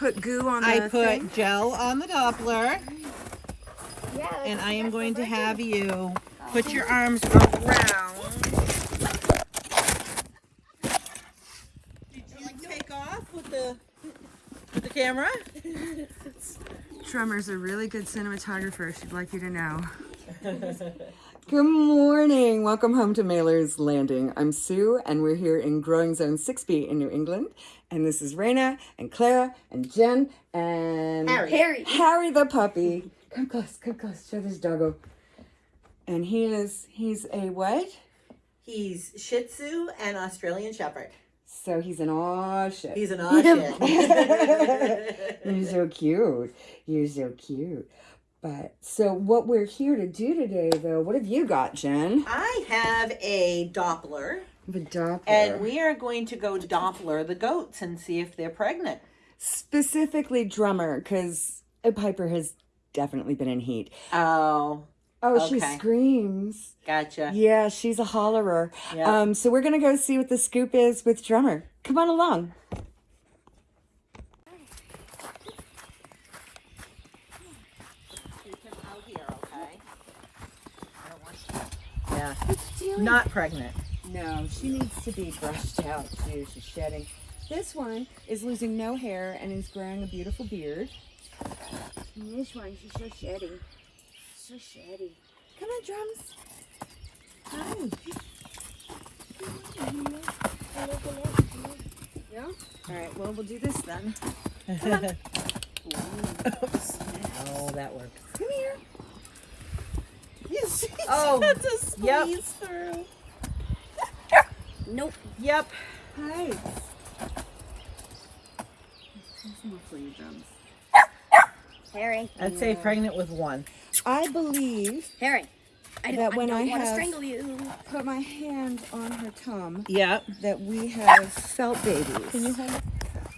put goo on the I put thing? gel on the Doppler, Yeah. and I am going to have you put your arms around. Did you take off with the with the camera? Tremor's a really good cinematographer. She'd like you to know. Good morning. Welcome home to Mailer's Landing. I'm Sue, and we're here in Growing Zone 6B in New England. And this is Raina and Clara and Jen and Harry. Harry. Harry the puppy. Come close, come close. Show this doggo. And he is, he's a what? He's Shih Tzu and Australian Shepherd. So he's an aw shit. He's an odd shit. You're so cute. You're so cute. But so what we're here to do today, though, what have you got, Jen? I have a Doppler, The Doppler. and we are going to go Doppler the goats and see if they're pregnant. specifically drummer, because a Piper has definitely been in heat. Oh, Oh, she screams. gotcha. Yeah, she's a hollerer. Yeah. Um, so we're gonna go see what the scoop is with drummer. Come on along. Yeah, not pregnant. No, she needs to be brushed out too. She's shedding. This one is losing no hair and is growing a beautiful beard. And this one, she's so shitty. So shitty. Come on, drums. Hi. Yeah. All right. Well, we'll do this then. Oh, that worked. Come here. Yes. Oh, Yep. through. Nope. Yep. Hi. for you, drums. Harry. I'd say pregnant with one. I believe Harry. I That when I I don't want to have- strangle you. put my hand on her tum Yep. that we have felt babies. Can you hold it?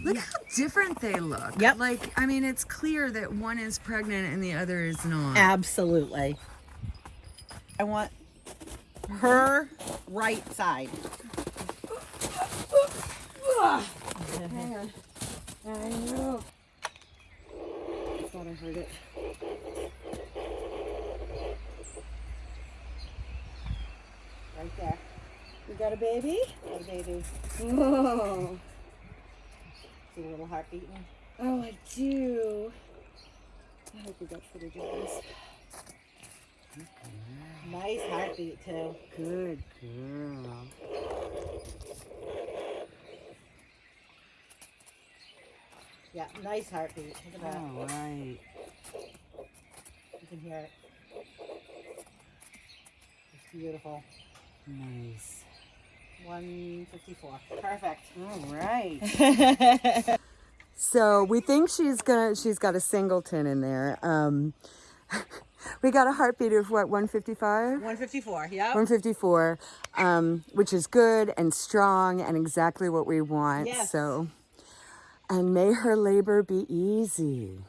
Look how different they look. Yep. Like, I mean, it's clear that one is pregnant and the other is not. Absolutely. I want her right side. Hang on. I know. I thought I heard it. Right there. You got a baby? Got a baby. Oh, See a little heart beating. oh, I do. I hope we got footage of this. Nice heartbeat too. Good girl. Yeah, nice heartbeat. Look at that. All right. You can hear it. It's beautiful. Nice. 154. Perfect. All right. so we think she's gonna she's got a singleton in there. Um, we got a heartbeat of what 155. 154. Yep. 154, um, which is good and strong and exactly what we want. Yes. So, and may her labor be easy.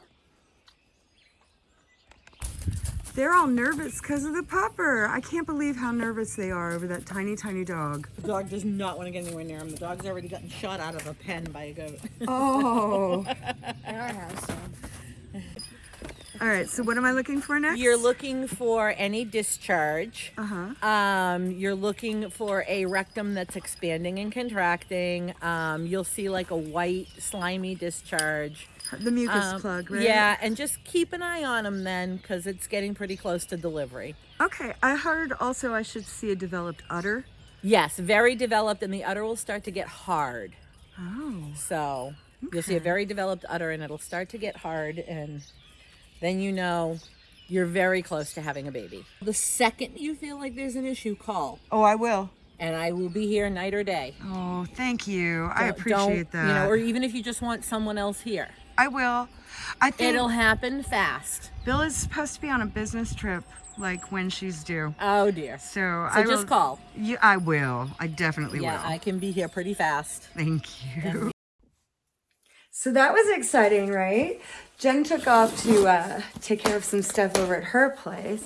They're all nervous because of the pupper. I can't believe how nervous they are over that tiny, tiny dog. The dog does not want to get anywhere near him. The dog's already gotten shot out of a pen by a goat. Oh. In our house. So. All right. So what am I looking for next? You're looking for any discharge. Uh huh. Um, you're looking for a rectum that's expanding and contracting. Um, you'll see like a white slimy discharge. The mucus Um, plug, right? Yeah, and just keep an eye on them then because it's getting pretty close to delivery. Okay. I heard also I should see a developed udder. Yes, very developed, and the udder will start to get hard. Oh. So you'll see a very developed udder, and it'll start to get hard, and then you know you're very close to having a baby. The second you feel like there's an issue, call, Oh, I will. and I will be here night or day. Oh, thank you. I Don't- appreciate don't, that. You know, or even if you just want someone else here, I will. I think it'll happen fast. Bill is supposed to be on a business trip, like when she's due. Oh dear. So, So I just will, call. Yeah, I will. I definitely Yeah, will. Yeah, I can be here pretty fast. Thank you. So that was exciting, right? Jen took off to uh, take care of some stuff over at her place.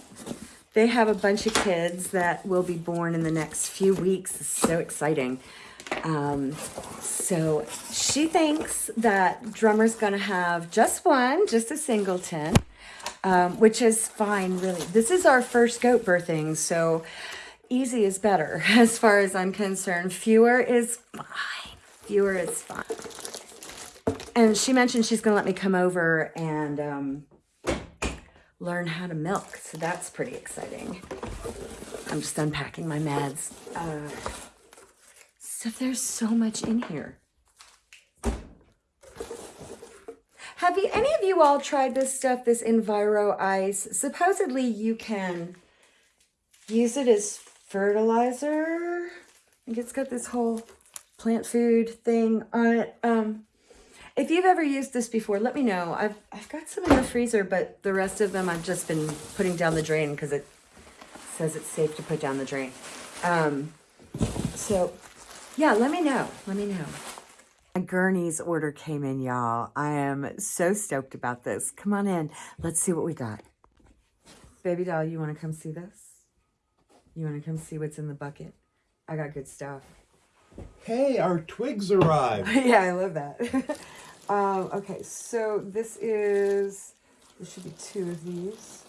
They have a bunch of kids that will be born in the next few weeks. It's so exciting. Um, so she thinks that drummer's gonna have just one, just a singleton, um, which is fine, really. This is our first goat birthing, so easy is better as far as I'm concerned. Fewer is fine. Fewer is fine. And she mentioned she's gonna let me come over and um, learn how to milk, so that's pretty exciting. I'm just unpacking my meds. Uh, so there's so much in here. Have you any of you all tried this stuff, this Enviro Ice? Supposedly you can use it as fertilizer. I think it's got this whole plant food thing on it. Um, if you've ever used this before, let me know. I've, I've got some in the freezer, but the rest of them I've just been putting down the drain because it says it's safe to put down the drain. Um, so yeah, let me know. Let me know. A Gurney's order came in, y'all. I am so stoked about this. Come on in. Let's see what we got. Baby doll, you want to come see this? You want to come see what's in the bucket? I got good stuff. Hey, our twigs arrived. yeah, I love that. um, okay, so this is, there should be two of these.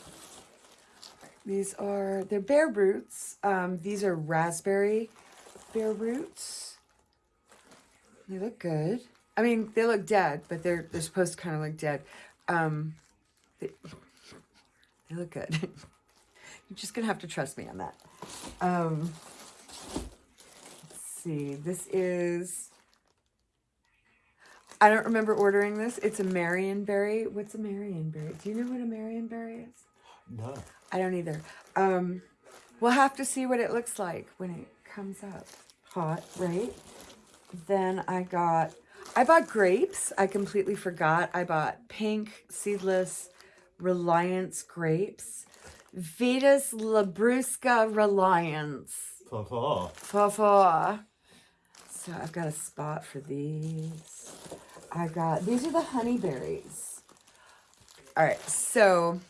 These are, they're bare roots. Um, these are raspberry bare roots. They look good. I mean, they look dead, but they're they're supposed to kind of look dead. Um, they, they look good. You're just gonna have to trust me on that. Um, let's see. This is. I don't remember ordering this. It's a Marionberry. What's a Marionberry? Do you know what a Marionberry is? No. I don't either. Um, we'll have to see what it looks like when it comes up. Hot, right? Then I got, I bought grapes. I completely forgot. I bought pink, seedless, Reliance grapes. Vitis Labrusca Reliance. Fa-fa. Fa-fa. So I've got a spot for these. I got, these are the honeyberries. All right, so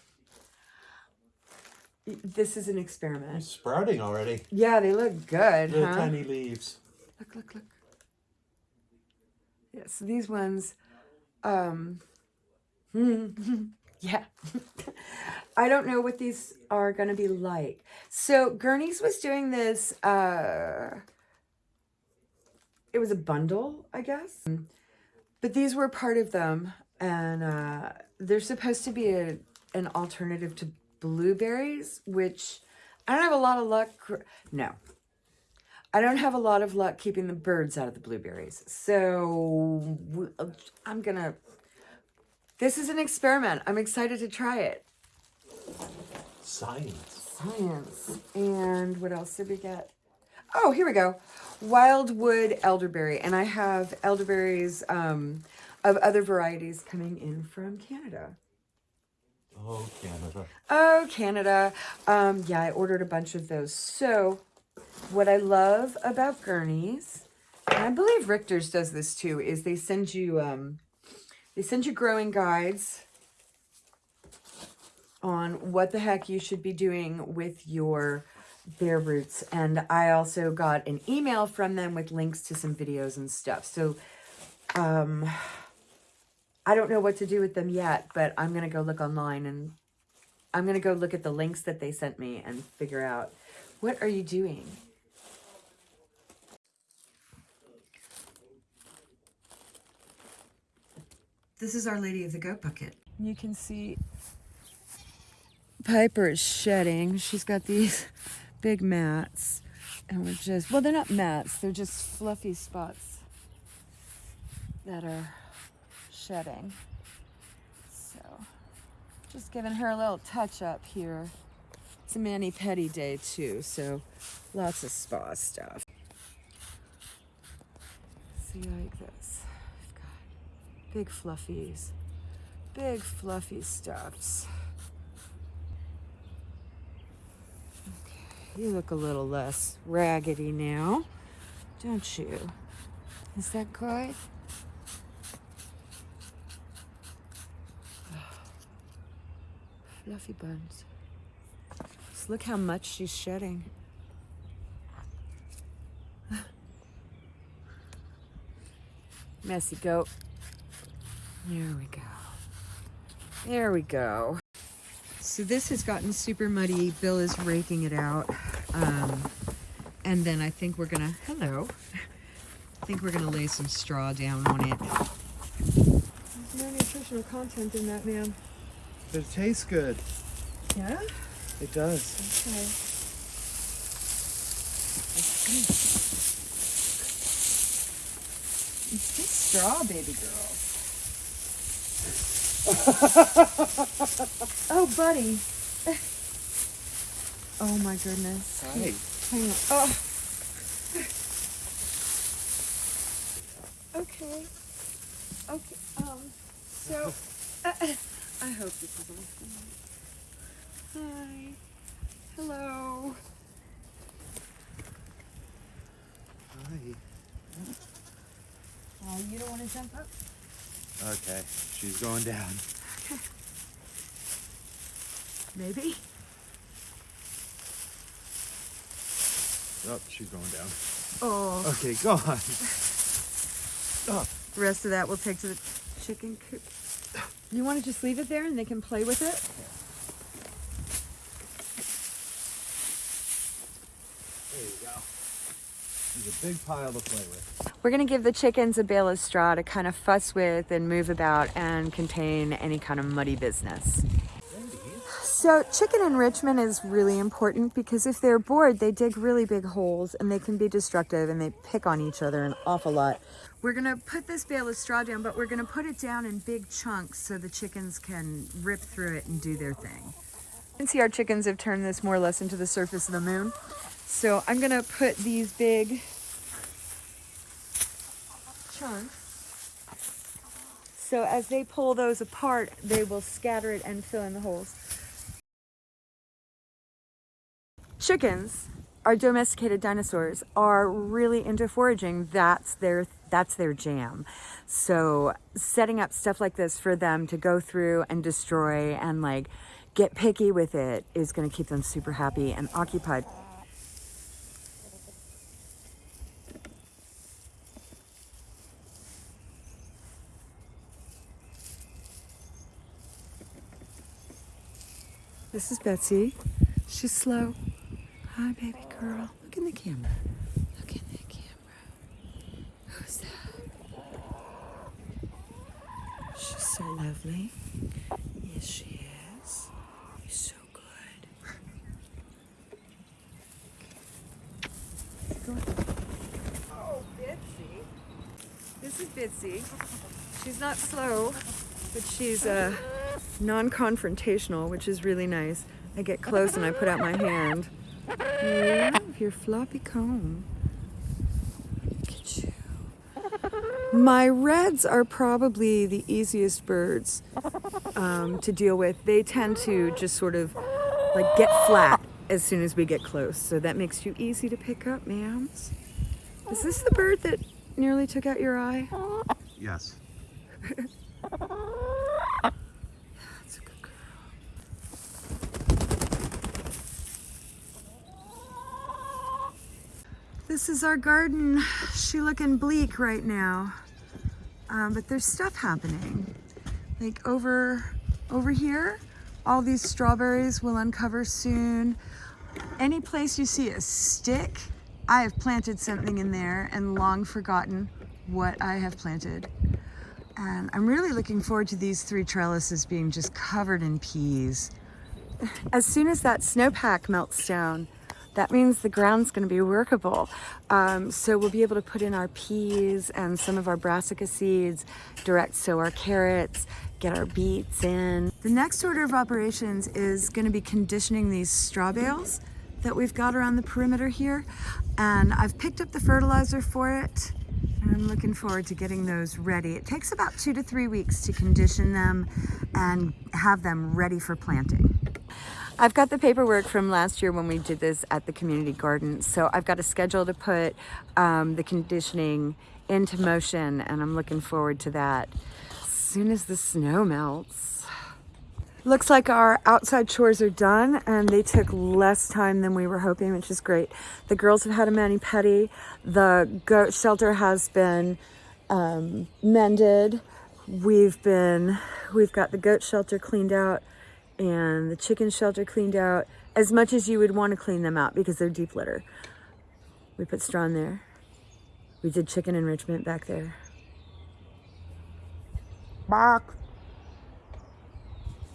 this is an experiment. It's sprouting already. Yeah, they look good, Little huh? tiny leaves. Look, look, look. Yeah, so these ones, um, yeah. I don't know what these are going to be like. So Gurney's was doing this, uh, it was a bundle, I guess. But these were part of them. And uh, they're supposed to be a, an alternative to blueberries, which I don't have a lot of luck. No, I don't have a lot of luck keeping the birds out of the blueberries. So I'm gonna, this is an experiment. I'm excited to try it. Science. Science. And what else did we get? Oh, here we go. Wildwood elderberry. And I have elderberries um, of other varieties coming in from Canada. Oh, Canada. Oh, Canada. Um, yeah, I ordered a bunch of those. So, what I love about Gurney's, and I believe Richter's does this too, is they send you um, they send you growing guides on what the heck you should be doing with your bare roots. And I also got an email from them with links to some videos and stuff. So, um, I don't know what to do with them yet, but I'm going to go look online and I'm going to go look at the links that they sent me and figure out what are you doing? This is Our Lady of the Goat Bucket. You can see Piper is shedding. She's got these big mats. And we're just, well, they're not mats, they're just fluffy spots that are shedding. So, just giving her a little touch up here. It's a mani pedi day too, so lots of spa stuff. See like this. We've got big fluffies, big fluffy stuffs. You look a little less raggedy now, don't you? Is that good? Fluffy buns. Just look how much she's shedding. Messy goat. There we go. There we go. So this has gotten super muddy. Bill is raking it out. Um, and then I think we're gonna, hello. I think we're gonna lay some straw down on it. There's no nutritional content in that, ma'am. But it tastes good. Yeah? It does. Okay. It's just straw, baby girl. oh, buddy. Oh my goodness. Hi. Hang on. Oh. Okay. Okay. Um. So, uh, I hope this is awesome. Hi. Hello. Hi. Oh, you don't want to jump up? Okay, she's going down. Maybe. Oh, she's going down. Oh. Okay, go on. Oh. The rest of that we'll take to the chicken coop. You want to just leave it there and they can play with it? There you go. There's a big pile to play with. We're going to give the chickens a bale of straw to kind of fuss with and move about and contain any kind of muddy business. So chicken enrichment is really important because if they're bored, they dig really big holes and they can be destructive and they pick on each other an awful lot. We're gonna put this bale of straw down, but we're gonna put it down in big chunks so the chickens can rip through it and do their thing. You can see our chickens have turned this more or less into the surface of the moon. So I'm gonna put these big chunks. So as they pull those apart, they will scatter it and fill in the holes. Chickens, our domesticated dinosaurs, are really into foraging. That's their that's their jam. So setting up stuff like this for them to go through and destroy and like get picky with it is going to keep them super happy and occupied. This is Betsy. She's slow. Hi, baby girl. Look in the camera. Look in the camera. Who's that? She's so lovely. Yes, she is. You're so good. Go. Oh, Bitsy. This is Bitsy. She's not slow, but she's uh, non-confrontational, which is really nice. I get close and I put out my hand. Love your floppy comb. Look at you. My reds are probably the easiest birds um, to deal with. They tend to just sort of like get flat as soon as we get close. So that makes you easy to pick up, ma'ams. Is this the bird that nearly took out your eye? Yes. That's a good girl. This is our garden. She looking bleak right now. Um, but there's stuff happening. Like over, over here, all these strawberries will uncover soon. Any place you see a stick, I have planted something in there and long forgotten what I have planted. And I'm really looking forward to these three trellises being just covered in peas. As soon as that snowpack melts down, that means the ground's going to be workable. Um, so we'll be able to put in our peas and some of our brassica seeds, direct sow our carrots, get our beets in. The next order of operations is going to be conditioning these straw bales that we've got around the perimeter here. And I've picked up the fertilizer for it. And I'm looking forward to getting those ready. It takes about two to three weeks to condition them and have them ready for planting. I've got the paperwork from last year when we did this at the community garden. So I've got a schedule to put um, the conditioning into motion and I'm looking forward to that as soon as the snow melts. Looks like our outside chores are done and they took less time than we were hoping, which is great. The girls have had a mani-pedi. The goat shelter has been um, mended. We've been, we've got the goat shelter cleaned out and the chicken shelter cleaned out as much as you would want to clean them out because they're deep litter. We put straw in there. We did chicken enrichment back there. Bark.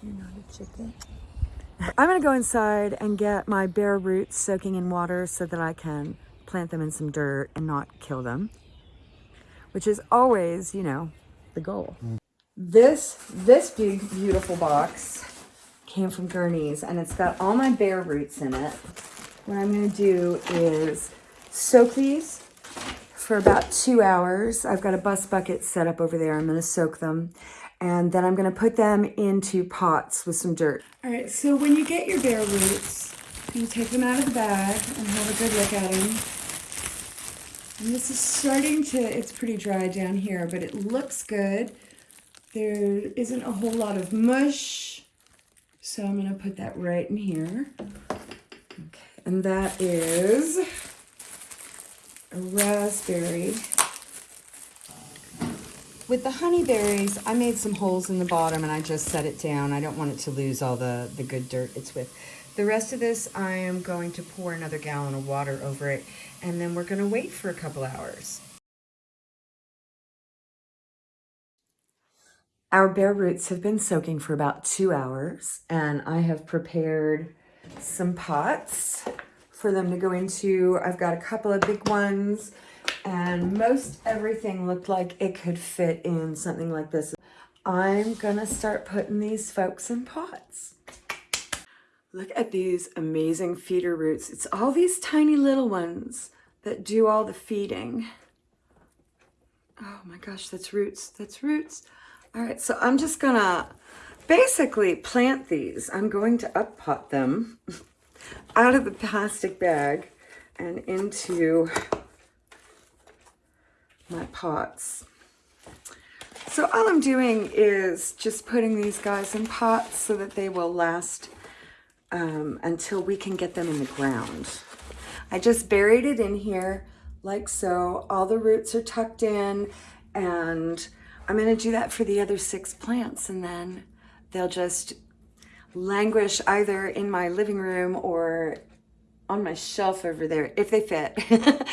You're not a chicken. I'm gonna go inside and get my bare roots soaking in water so that I can plant them in some dirt and not kill them, which is always, you know, the goal. This, this big, beautiful box came from Gurney's and it's got all my bare roots in it. What I'm gonna do is soak these for about two hours. I've got a bus bucket set up over there. I'm gonna soak them and then I'm gonna put them into pots with some dirt. All right, so when you get your bare roots, you take them out of the bag and have a good look at them. And this is starting to, it's pretty dry down here, but it looks good. There isn't a whole lot of mush. So I'm gonna put that right in here. Okay, and that is a raspberry. With the honeyberries, I made some holes in the bottom and I just set it down. I don't want it to lose all the, the good dirt it's with. The rest of this, I am going to pour another gallon of water over it and then we're gonna wait for a couple hours. Our bare roots have been soaking for about two hours and I have prepared some pots for them to go into. I've got a couple of big ones and most everything looked like it could fit in something like this. I'm gonna start putting these folks in pots. Look at these amazing feeder roots. It's all these tiny little ones that do all the feeding. Oh my gosh, that's roots, that's roots. All right, so I'm just gonna basically plant these. I'm going to up pot them out of the plastic bag and into my pots. So all I'm doing is just putting these guys in pots so that they will last um, until we can get them in the ground. I just buried it in here like so. All the roots are tucked in and I'm gonna do that for the other six plants and then they'll just languish either in my living room or on my shelf over there, if they fit.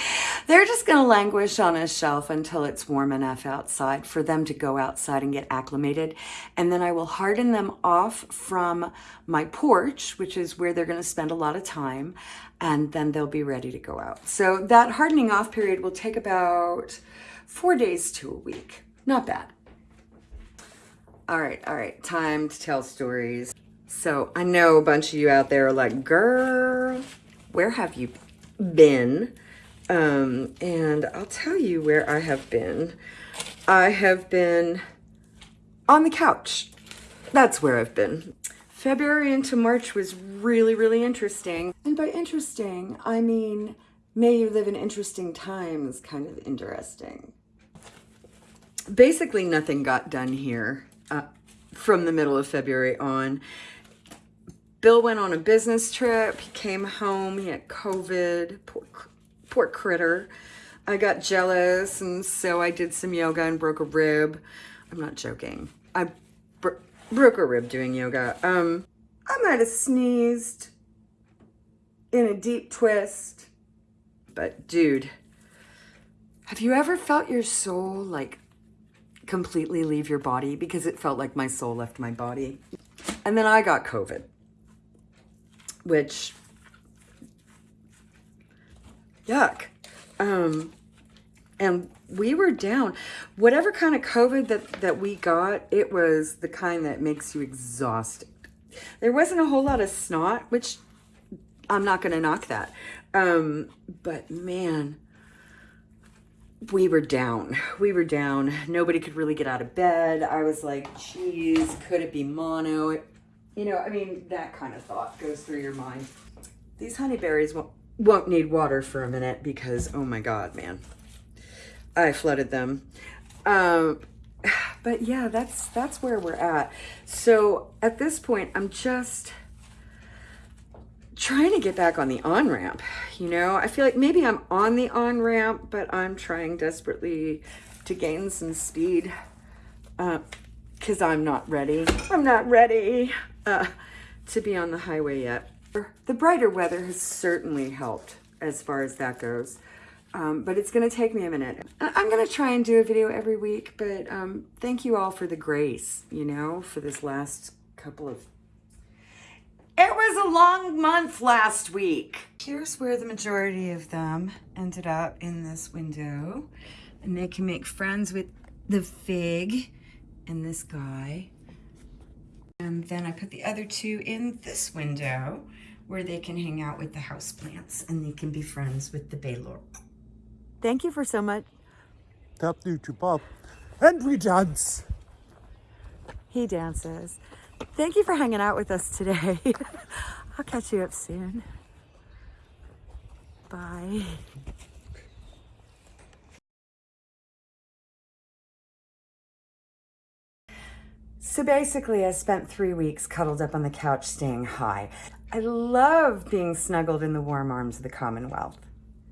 They're just gonna languish on a shelf until it's warm enough outside for them to go outside and get acclimated. And then I will harden them off from my porch, which is where they're gonna spend a lot of time, and then they'll be ready to go out. So that hardening off period will take about four days to a week. Not bad. All right, all right, time to tell stories. So I know a bunch of you out there are like, girl, where have you been? Um, and I'll tell you where I have been. I have been on the couch. That's where I've been. February into March was really, really interesting. And by interesting, I mean, may you live in interesting times kind of interesting. Basically, nothing got done here uh, from the middle of February on. Bill went on a business trip. He came home. He had COVID. Poor, poor critter. I got jealous, and so I did some yoga and broke a rib. I'm not joking. I bro broke a rib doing yoga. Um, I might have sneezed in a deep twist. But dude, have you ever felt your soul like completely leave your body? Because it felt like my soul left my body. And then I got COVID which yuck. Um, and we were down. Whatever kind of COVID that, that we got, it was the kind that makes you exhausted. There wasn't a whole lot of snot, which I'm not going to knock that. Um, but man, we were down. We were down. Nobody could really get out of bed. I was like, geez, could it be mono? You know, I mean, that kind of thought goes through your mind. These honeyberries won't, won't need water for a minute because, oh my God, man. I flooded them. Um, but yeah, that's, that's where we're at. So at this point, I'm just trying to get back on the on-ramp, you know? I feel like maybe I'm on the on-ramp, but I'm trying desperately to gain some speed because I'm not ready. I'm not ready uh, to be on the highway yet. The brighter weather has certainly helped as far as that goes. Um, but it's going to take me a minute. I'm going to try and do a video every week, but um, thank you all for the grace, you know, for this last couple of it was a long month last week. Here's where the majority of them ended up in this window. And they can make friends with the fig and this guy. And then I put the other two in this window where they can hang out with the houseplants and they can be friends with the Baylor. Thank you for so much. Tap YouTube up. And we dance. He dances. Thank you for hanging out with us today. I'll catch you up soon. Bye. So basically, I spent three weeks cuddled up on the couch staying high. I love being snuggled in the warm arms of the Commonwealth.